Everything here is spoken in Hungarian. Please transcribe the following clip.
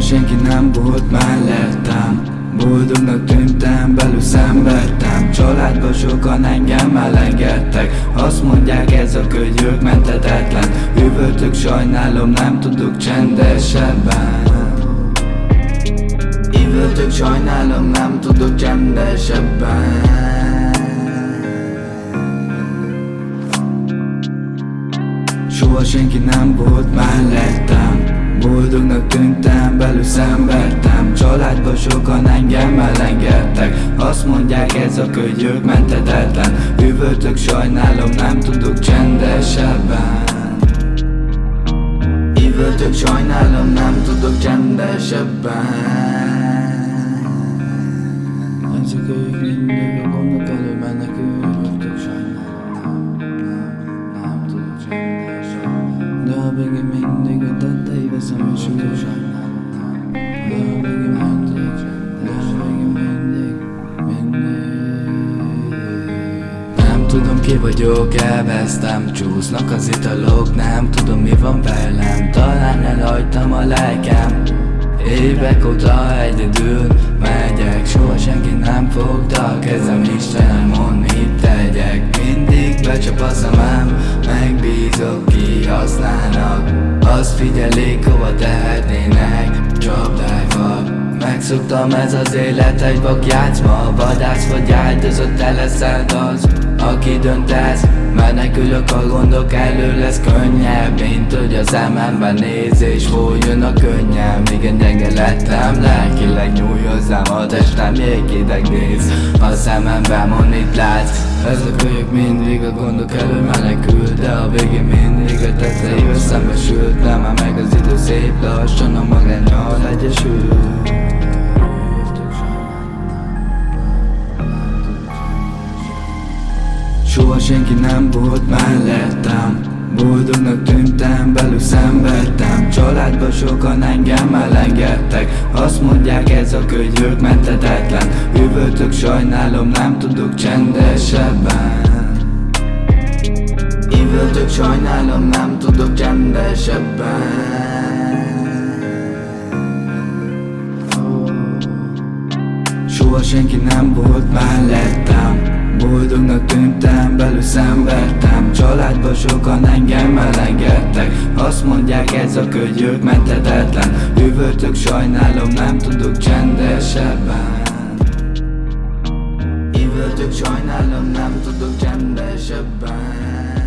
Soha senki nem volt mellettem. Boldognak tűntem, belül szenvedtem. Családban sokan engem elengedtek. Azt mondják ez a könyvök mentetetlen Üvöltök, sajnálom, nem tudok csendesebben. Üvöltök, sajnálom, nem tudok csendesebben. Soha senki nem volt mellettem Boldognak tűntem, belül szenvedtem. Családban sokan engem elengedtek. Azt mondják ez a könyvök mentetetlen. Üvöltök, sajnálom, nem tudok csendesebben. Üvöltök, sajnálom, nem tudok csendesebben. Ez a könyv mindig a gondok elő mennek. Üvöltök, sajnálom, nem, nem tudok csendesebben. De a végén mindig a tudom ki vagyok, elvesztem Csúsznak az italok, nem tudom mi van velem. Talán elhagytam a lelkem. Évek óta egyedül megyek Soha senki nem fogta Megbízok kihasználnak. Azt figyelik hova tehetnének. Csapdájval Megszoktam ez az élet egy vakjátszma Vadász vagy áldozott, te leszel az aki döntesz Menekülök a gondok elő lesz könnyebb. Mint hogy a szememben néz és folyjon a könnyem Igen gyenge lettem, lelkileg nyúj hozzám A testem jéghideg néz A szememben mond mit látsz. Ez a kölyök mindig a gondok elő menekül De a végén mindig a tetszeivel szembesült Nem meg az idő szép lassan a magányal egyesül Soha senki nem volt mellettem. Boldognak tűntem, belül szenvedtem. Családban sokan engem elengedtek. Azt mondják ez a könyvök mentetetlen Üvöltök, sajnálom, nem tudok csendesebben. Üvöltök, sajnálom, nem tudok csendesebben. Soha senki nem volt mellettem Boldognak tűntem, belül szenvedtem. Családban sokan engem elengedtek Azt mondják ez a könyvök mentetetlen Üvöltök, sajnálom, nem tudok csendesebben. Üvöltök, sajnálom, nem tudok csendesebben